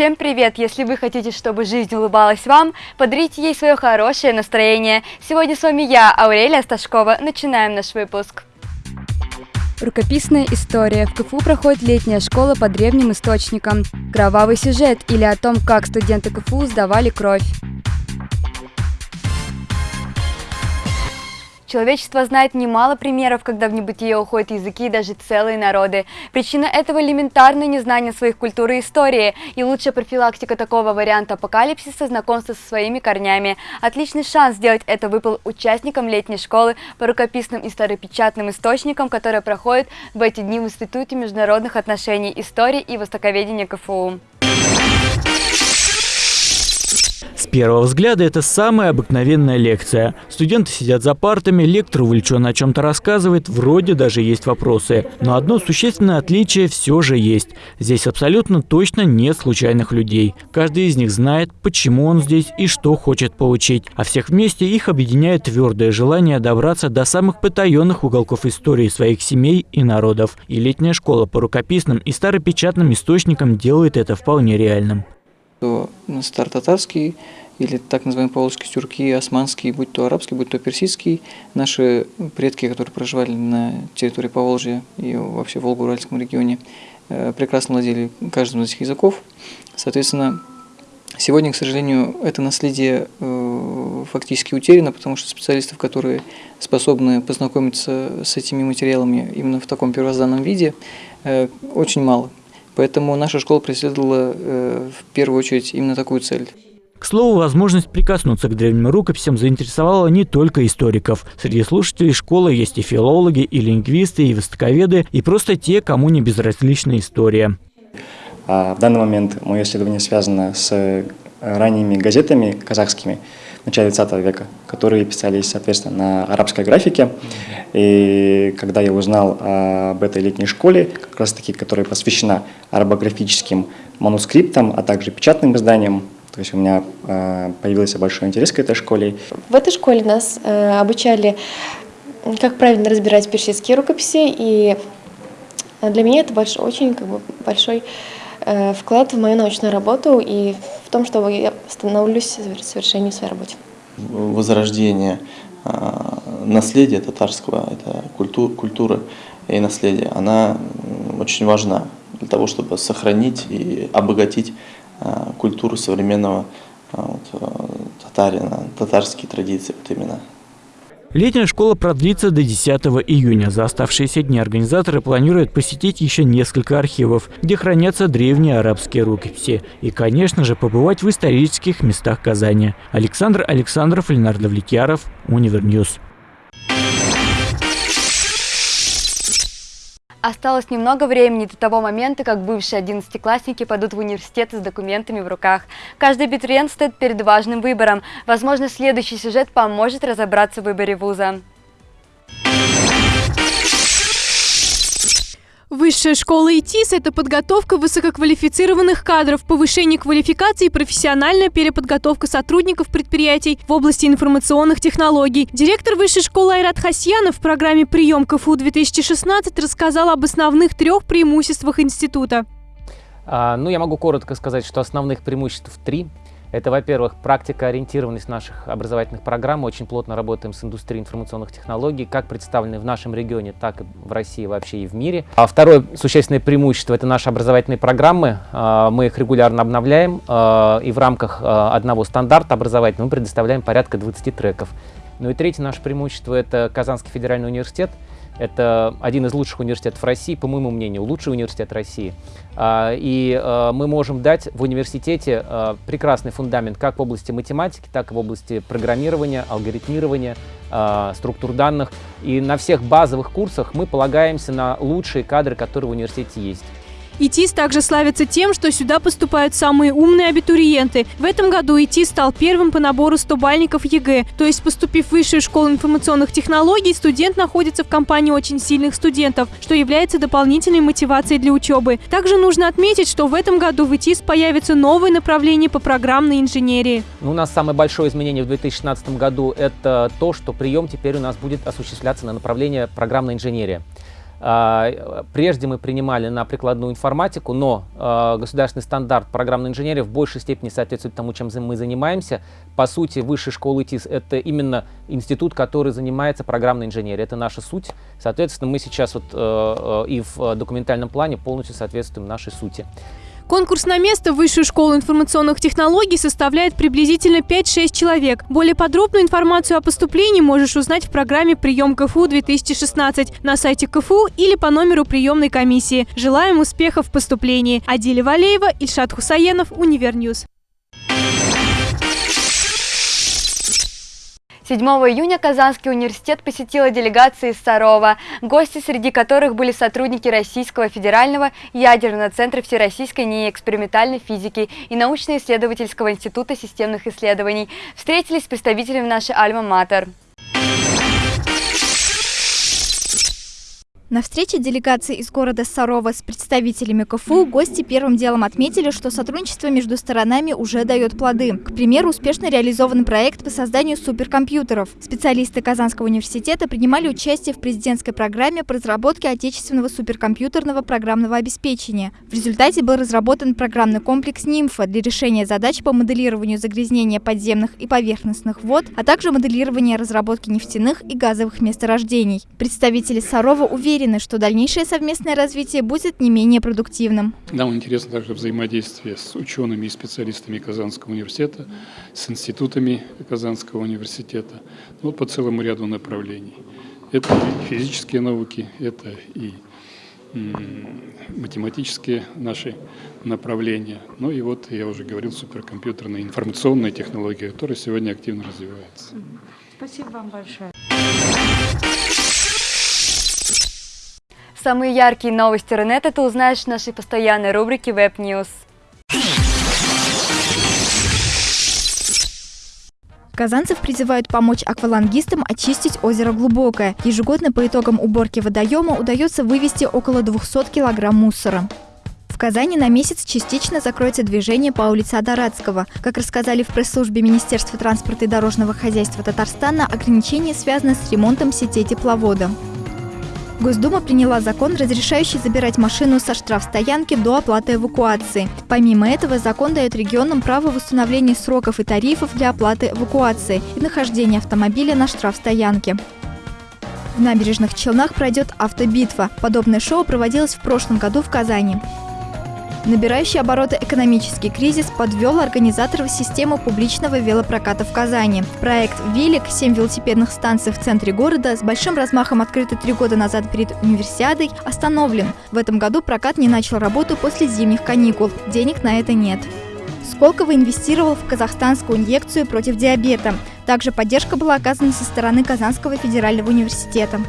Всем привет! Если вы хотите, чтобы жизнь улыбалась вам, подарите ей свое хорошее настроение. Сегодня с вами я, Аурелия Сташкова. Начинаем наш выпуск. Рукописная история. В КФУ проходит летняя школа по древним источникам. Кровавый сюжет или о том, как студенты КФУ сдавали кровь. Человечество знает немало примеров, когда в небытие уходят языки и даже целые народы. Причина этого – элементарное незнание своих культур и истории. И лучшая профилактика такого варианта апокалипсиса – знакомство со своими корнями. Отличный шанс сделать это выпал участникам летней школы по рукописным и старопечатным источникам, которая проходит в эти дни в Институте международных отношений, истории и востоковедения КФУ. Первого взгляда это самая обыкновенная лекция. Студенты сидят за партами, лектор увлеченно о чем-то рассказывает, вроде даже есть вопросы. Но одно существенное отличие все же есть. Здесь абсолютно точно нет случайных людей. Каждый из них знает, почему он здесь и что хочет получить. А всех вместе их объединяет твердое желание добраться до самых потаенных уголков истории своих семей и народов. И летняя школа по рукописным и старопечатным источникам делает это вполне реальным то старо-татарский или так называемые поволжские стюрки, османский, будь то арабский, будь то персидский. Наши предки, которые проживали на территории Поволжья и вообще в Волго-Уральском регионе, э, прекрасно владели каждым из этих языков. Соответственно, сегодня, к сожалению, это наследие э, фактически утеряно, потому что специалистов, которые способны познакомиться с этими материалами именно в таком первозданном виде, э, очень мало. Поэтому наша школа преследовала э, в первую очередь именно такую цель. К слову, возможность прикоснуться к древним рукописям заинтересовала не только историков. Среди слушателей школы есть и филологи, и лингвисты, и востоковеды, и просто те, кому не безразлична история. А в данный момент мое исследование связано с ранними газетами казахскими, начале 20 века, которые писались, соответственно, на арабской графике. И когда я узнал об этой летней школе, как раз таки, которая посвящена арабографическим манускриптам, а также печатным изданиям, то есть у меня э, появился большой интерес к этой школе. В этой школе нас э, обучали, как правильно разбирать персидские рукописи, и для меня это большой, очень как бы, большой вклад в мою научную работу и в том, что я становлюсь в совершении своей работе. Возрождение э, наследия татарского, это культура, культура и наследие, она очень важна для того, чтобы сохранить и обогатить э, культуру современного вот, татарина, татарские традиции вот именно. Летняя школа продлится до 10 июня. За оставшиеся дни организаторы планируют посетить еще несколько архивов, где хранятся древние арабские рукописи. И, конечно же, побывать в исторических местах Казани. Александр Александров, Ленардо Влетьяров, Univer News. Осталось немного времени до того момента, как бывшие одиннадцатиклассники пойдут в университет с документами в руках. Каждый абитуриент стоит перед важным выбором. Возможно, следующий сюжет поможет разобраться в выборе вуза. Высшая школа ИТИС – это подготовка высококвалифицированных кадров, повышение квалификации и профессиональная переподготовка сотрудников предприятий в области информационных технологий. Директор Высшей школы Айрат Хасьянов в программе «Прием КФУ-2016» рассказал об основных трех преимуществах института. А, ну, я могу коротко сказать, что основных преимуществ три – это, во-первых, практика ориентированность наших образовательных программ. Мы очень плотно работаем с индустрией информационных технологий, как представлены в нашем регионе, так и в России вообще и в мире. А второе существенное преимущество – это наши образовательные программы. А, мы их регулярно обновляем, а, и в рамках а, одного стандарта образовательного мы предоставляем порядка 20 треков. Ну и третье наше преимущество – это Казанский федеральный университет – это один из лучших университетов России, по моему мнению, лучший университет России. А, и а, мы можем дать в университете а, прекрасный фундамент как в области математики, так и в области программирования, алгоритмирования, структур данных. И на всех базовых курсах мы полагаемся на лучшие кадры, которые в университете есть. ИТИС также славится тем, что сюда поступают самые умные абитуриенты. В этом году ИТИС стал первым по набору 100-бальников ЕГЭ. То есть, поступив в Высшую школу информационных технологий, студент находится в компании очень сильных студентов, что является дополнительной мотивацией для учебы. Также нужно отметить, что в этом году в ИТИС появится новое направление по программной инженерии. Ну, у нас самое большое изменение в 2016 году – это то, что прием теперь у нас будет осуществляться на направление программная инженерия. А, прежде мы принимали на прикладную информатику, но а, государственный стандарт программной инженерии в большей степени соответствует тому, чем мы занимаемся. По сути, Высшая школа ИТИС — это именно институт, который занимается программной инженерией. Это наша суть. Соответственно, мы сейчас вот э, э, и в документальном плане полностью соответствуем нашей сути. Конкурс на место в Высшую школу информационных технологий составляет приблизительно 5-6 человек. Более подробную информацию о поступлении можешь узнать в программе «Прием КФУ-2016» на сайте КФУ или по номеру приемной комиссии. Желаем успехов в поступлении. Адиля Валеева, Ильшат Хусаенов, Univer News. 7 июня Казанский университет посетила делегация из Сарова, гости среди которых были сотрудники Российского федерального ядерного центра Всероссийского НИИ экспериментальной физики и научно-исследовательского института системных исследований. Встретились с представителями нашей Альма-Матер. На встрече делегации из города Сарова с представителями КФУ гости первым делом отметили, что сотрудничество между сторонами уже дает плоды. К примеру, успешно реализован проект по созданию суперкомпьютеров. Специалисты Казанского университета принимали участие в президентской программе по разработке отечественного суперкомпьютерного программного обеспечения. В результате был разработан программный комплекс «Нимфа» для решения задач по моделированию загрязнения подземных и поверхностных вод, а также моделирования разработки нефтяных и газовых месторождений. Представители Сарова уверены, уверены, что дальнейшее совместное развитие будет не менее продуктивным. Нам интересно также взаимодействие с учеными и специалистами Казанского университета, с институтами Казанского университета, ну, по целому ряду направлений. Это и физические науки, это и математические наши направления. Ну и вот, я уже говорил, суперкомпьютерная информационная технология, которая сегодня активно развивается. Спасибо вам большое. Самые яркие новости Рунета ты узнаешь в нашей постоянной рубрике Web News. Казанцев призывают помочь аквалангистам очистить озеро Глубокое. Ежегодно по итогам уборки водоема удается вывести около 200 килограмм мусора. В Казани на месяц частично закроется движение по улице Адарадского. Как рассказали в пресс-службе Министерства транспорта и дорожного хозяйства Татарстана, ограничения связаны с ремонтом сетей тепловода. Госдума приняла закон, разрешающий забирать машину со штрафстоянки до оплаты эвакуации. Помимо этого, закон дает регионам право восстановления сроков и тарифов для оплаты эвакуации и нахождения автомобиля на штрафстоянке. В набережных Челнах пройдет автобитва. Подобное шоу проводилось в прошлом году в Казани. Набирающий обороты экономический кризис подвел организаторов системы публичного велопроката в Казани. Проект «Велик» – семь велосипедных станций в центре города, с большим размахом открытый три года назад перед универсиадой, остановлен. В этом году прокат не начал работу после зимних каникул. Денег на это нет. Сколково инвестировал в казахстанскую инъекцию против диабета. Также поддержка была оказана со стороны Казанского федерального университета.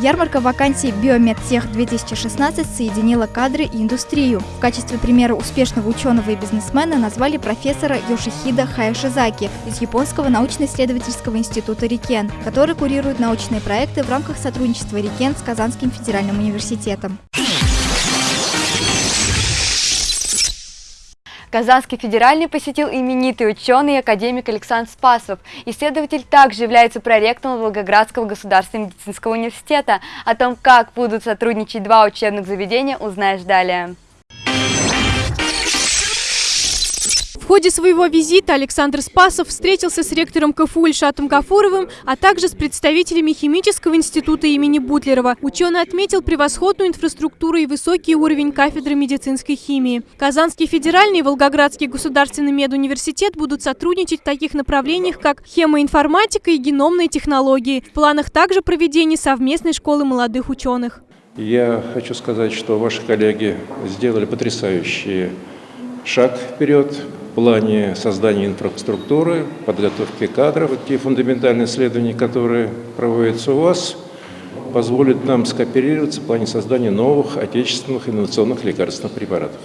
Ярмарка вакансий «Биомедтех-2016» соединила кадры и индустрию. В качестве примера успешного ученого и бизнесмена назвали профессора Йошихида Хаяшизаки из Японского научно-исследовательского института Рикен, который курирует научные проекты в рамках сотрудничества Рикен с Казанским федеральным университетом. Казанский федеральный посетил именитый ученый и академик Александр Спасов. Исследователь также является проректором Волгоградского государственного медицинского университета. О том, как будут сотрудничать два учебных заведения, узнаешь далее. В ходе своего визита Александр Спасов встретился с ректором КФУ Ильшатом Гафуровым, а также с представителями Химического института имени Бутлерова. Ученый отметил превосходную инфраструктуру и высокий уровень кафедры медицинской химии. Казанский федеральный и Волгоградский государственный медуниверситет будут сотрудничать в таких направлениях, как хемоинформатика и геномные технологии. В планах также проведение совместной школы молодых ученых. Я хочу сказать, что ваши коллеги сделали потрясающий шаг вперед плане создания инфраструктуры, подготовки кадров. Те фундаментальные исследования, которые проводятся у вас, позволят нам скооперироваться в плане создания новых отечественных инновационных лекарственных препаратов.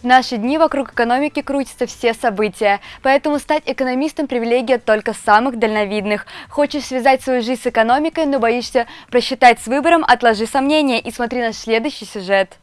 В наши дни вокруг экономики крутятся все события, поэтому стать экономистом – привилегия только самых дальновидных. Хочешь связать свою жизнь с экономикой, но боишься просчитать с выбором, отложи сомнения и смотри наш следующий сюжет.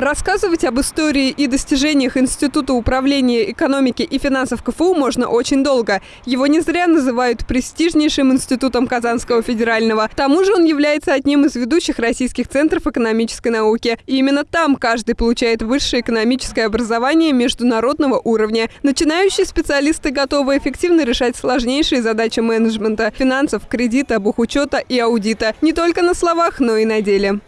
Рассказывать об истории и достижениях Института управления экономики и финансов КФУ можно очень долго. Его не зря называют престижнейшим институтом Казанского федерального. К тому же он является одним из ведущих российских центров экономической науки. И именно там каждый получает высшее экономическое образование международного уровня. Начинающие специалисты готовы эффективно решать сложнейшие задачи менеджмента, финансов, кредита, бухучета и аудита. Не только на словах, но и на деле.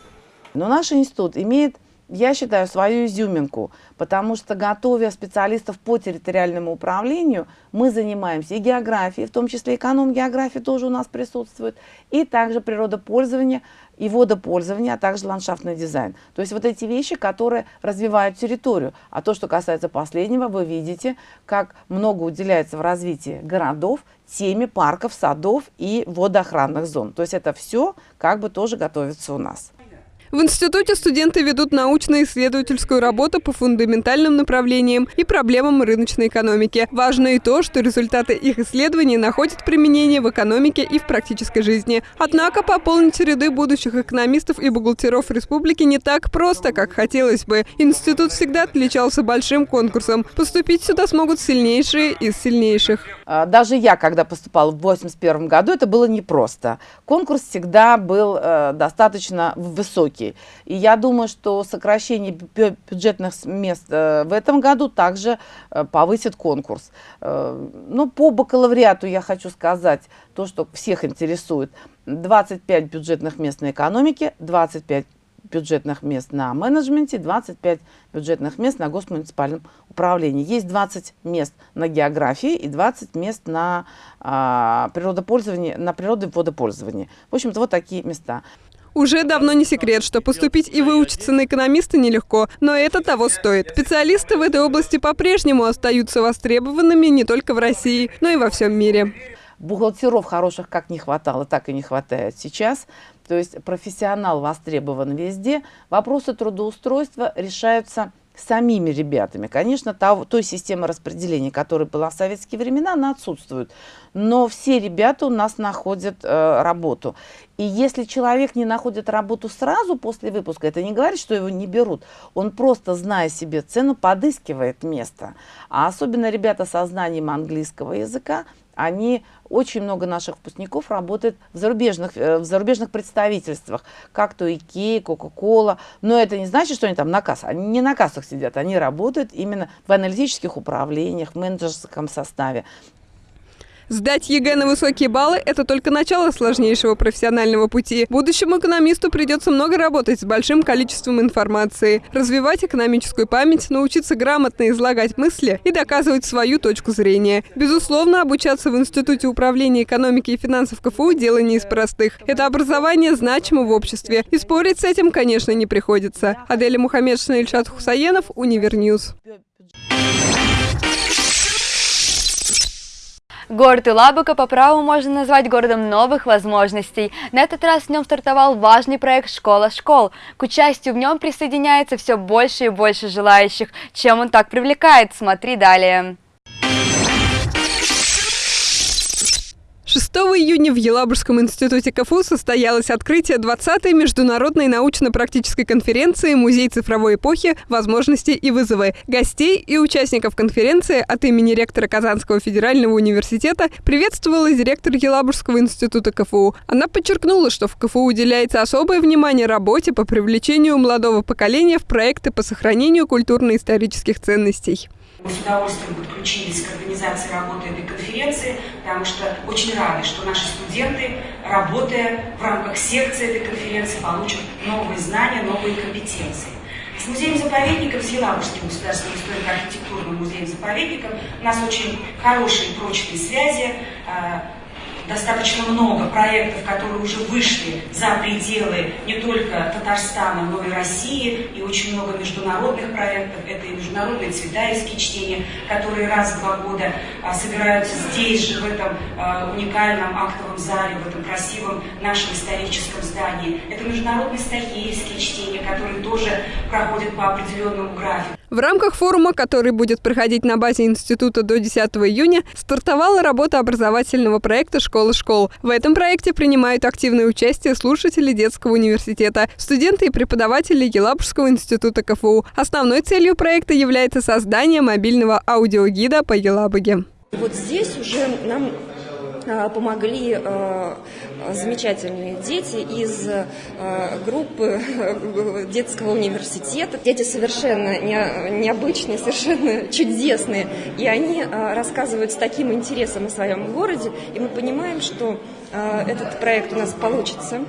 Но наш институт имеет я считаю, свою изюминку, потому что, готовя специалистов по территориальному управлению, мы занимаемся и географией, в том числе эконом-география тоже у нас присутствует, и также природопользование и водопользование, а также ландшафтный дизайн. То есть вот эти вещи, которые развивают территорию. А то, что касается последнего, вы видите, как много уделяется в развитии городов теме парков, садов и водоохранных зон. То есть это все как бы тоже готовится у нас. В институте студенты ведут научно-исследовательскую работу по фундаментальным направлениям и проблемам рыночной экономики. Важно и то, что результаты их исследований находят применение в экономике и в практической жизни. Однако пополнить ряды будущих экономистов и бухгалтеров республики не так просто, как хотелось бы. Институт всегда отличался большим конкурсом. Поступить сюда смогут сильнейшие из сильнейших. А, даже я, когда поступала в 1981 году, это было непросто. Конкурс всегда был э, достаточно высокий высокий. И я думаю, что сокращение бюджетных мест э, в этом году также э, повысит конкурс. Э, ну, по бакалавриату я хочу сказать то, что всех интересует. 25 бюджетных мест на экономике, 25 бюджетных мест на менеджменте, 25 бюджетных мест на госмуниципальном управлении. Есть 20 мест на географии и 20 мест на а, природопользование, на природы водопользование. В общем-то, вот такие места. Уже давно не секрет, что поступить и выучиться на экономиста нелегко, но это того стоит. Специалисты в этой области по-прежнему остаются востребованными не только в России, но и во всем мире. Бухгалтеров хороших как не хватало, так и не хватает сейчас. То есть профессионал востребован везде. Вопросы трудоустройства решаются самими ребятами. Конечно, та, той системы распределения, которая была в советские времена, она отсутствует. Но все ребята у нас находят э, работу. И если человек не находит работу сразу после выпуска, это не говорит, что его не берут. Он просто, зная себе цену, подыскивает место. А особенно ребята со знанием английского языка – они, очень много наших выпускников работают в зарубежных, э, в зарубежных представительствах, как то Икея, Кока-Кола. Но это не значит, что они там на кассах. Они не на кассах сидят, они работают именно в аналитических управлениях, в менеджерском составе. Сдать ЕГЭ на высокие баллы – это только начало сложнейшего профессионального пути. Будущему экономисту придется много работать с большим количеством информации, развивать экономическую память, научиться грамотно излагать мысли и доказывать свою точку зрения. Безусловно, обучаться в Институте управления экономики и финансов КФУ – дело не из простых. Это образование значимо в обществе. И спорить с этим, конечно, не приходится. Аделя Мухаммедшина, Ильшат Хусаенов, Univer News. Город Елабуга по праву можно назвать городом новых возможностей. На этот раз в нем стартовал важный проект «Школа школ». К участию в нем присоединяется все больше и больше желающих. Чем он так привлекает, смотри далее. 6 июня в Елабужском институте КФУ состоялось открытие 20-й международной научно-практической конференции «Музей цифровой эпохи. Возможности и вызовы». Гостей и участников конференции от имени ректора Казанского федерального университета приветствовала директор Елабужского института КФУ. Она подчеркнула, что в КФУ уделяется особое внимание работе по привлечению молодого поколения в проекты по сохранению культурно-исторических ценностей. Мы с удовольствием подключились к организации работы этой конференции, потому что очень рады, что наши студенты, работая в рамках секции этой конференции, получат новые знания, новые компетенции. С музеем-заповедником, с Елабужским государственным историко-архитектурным музеем-заповедником у нас очень хорошие прочные связи. Достаточно много проектов, которые уже вышли за пределы не только Татарстана, но и России, и очень много международных проектов. Это и международные цветаевские чтения, которые раз в два года а, собираются здесь же, в этом а, уникальном актовом зале, в этом красивом нашем историческом здании. Это международные стахеевские чтения, которые тоже проходят по определенному графику. В рамках форума, который будет проходить на базе института до 10 июня, стартовала работа образовательного проекта «Школа школ». В этом проекте принимают активное участие слушатели детского университета, студенты и преподаватели Елабужского института КФУ. Основной целью проекта является создание мобильного аудиогида по Елабуге. Вот здесь уже нам помогли а, замечательные дети из а, группы детского университета. Дети совершенно необычные, совершенно чудесные. И они рассказывают с таким интересом о своем городе. И мы понимаем, что этот проект у нас получится,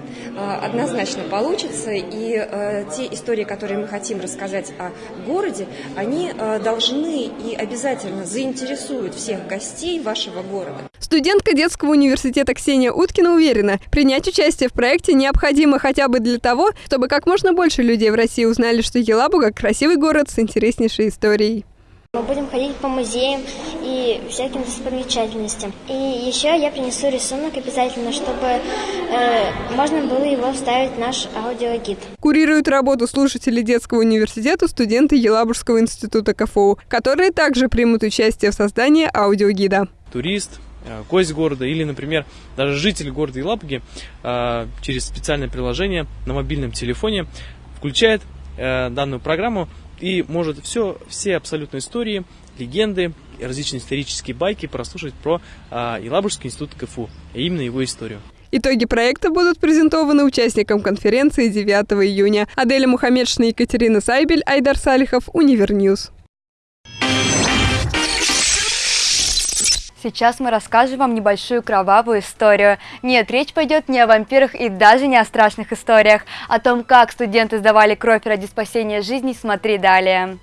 однозначно получится. И те истории, которые мы хотим рассказать о городе, они должны и обязательно заинтересуют всех гостей вашего города. Студентка детского университета Ксения Уткина уверена, принять участие в проекте необходимо хотя бы для того, чтобы как можно больше людей в России узнали, что Елабуга – красивый город с интереснейшей историей. Мы будем ходить по музеям и всяким достопримечательностям. И еще я принесу рисунок обязательно, чтобы э, можно было его вставить в наш аудиогид. Курируют работу слушателей детского университета студенты Елабужского института КФУ, которые также примут участие в создании аудиогида. Турист, э, гость города или, например, даже житель города Елабуги э, через специальное приложение на мобильном телефоне включает э, данную программу и может все, все абсолютно истории, легенды, различные исторические байки прослушать про а, Елабужский институт КФУ, а именно его историю. Итоги проекта будут презентованы участникам конференции 9 июня. Аделя Мухаммедшина, Екатерина Сайбель, Айдар Салихов, Univer News. Сейчас мы расскажем вам небольшую кровавую историю. Нет, речь пойдет не о вампирах и даже не о страшных историях. О том, как студенты сдавали кровь ради спасения жизни, смотри далее.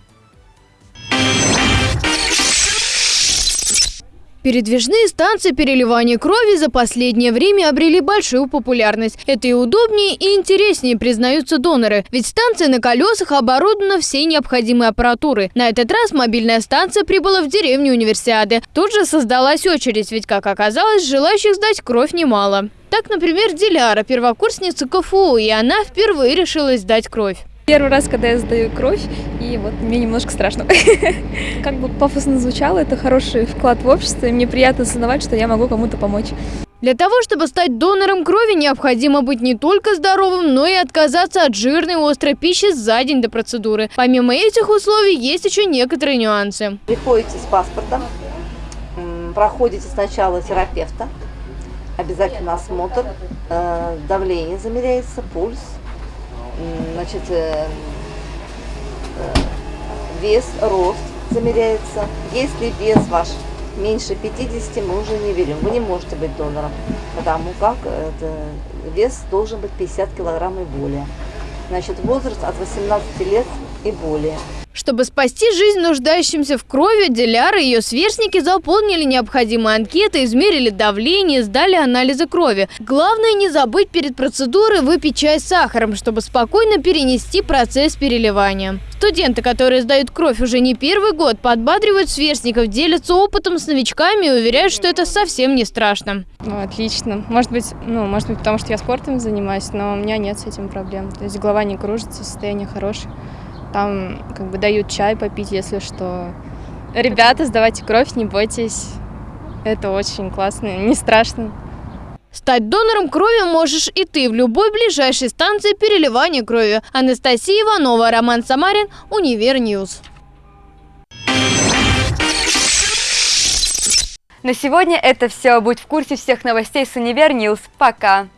Передвижные станции переливания крови за последнее время обрели большую популярность. Это и удобнее, и интереснее, признаются доноры. Ведь станция на колесах оборудована всей необходимой аппаратурой. На этот раз мобильная станция прибыла в деревню Универсиады. Тут же создалась очередь, ведь, как оказалось, желающих сдать кровь немало. Так, например, Диляра, первокурсница КФУ, и она впервые решилась сдать кровь. Первый раз, когда я сдаю кровь, и вот мне немножко страшно. Как бы пафосно звучало, это хороший вклад в общество, и мне приятно осознавать, что я могу кому-то помочь. Для того, чтобы стать донором крови, необходимо быть не только здоровым, но и отказаться от жирной и острой пищи за день до процедуры. Помимо этих условий, есть еще некоторые нюансы. Приходите с паспортом, проходите сначала терапевта, обязательно осмотр, э, давление замеряется, пульс, значит, э, э, вес, рост замеряется. Если вес ваш меньше 50, мы уже не берем. Вы не можете быть донором, потому как это, вес должен быть 50 килограмм и более. Значит, возраст от 18 лет и более. Чтобы спасти жизнь нуждающимся в крови, Диляра и ее сверстники заполнили необходимые анкеты, измерили давление, сдали анализы крови. Главное не забыть перед процедурой выпить чай с сахаром, чтобы спокойно перенести процесс переливания. Студенты, которые сдают кровь уже не первый год, подбадривают сверстников, делятся опытом с новичками и уверяют, что это совсем не страшно. Ну, отлично. Может быть, ну, может быть, потому что я спортом занимаюсь, но у меня нет с этим проблем. То есть голова не кружится, состояние хорошее. Там как бы дают чай попить, если что. Ребята, сдавайте кровь, не бойтесь. Это очень классно, не страшно. Стать донором крови можешь и ты в любой ближайшей станции переливания крови. Анастасия Иванова, Роман Самарин, Univer News. На сегодня это все. Будь в курсе всех новостей с Univer News. Пока!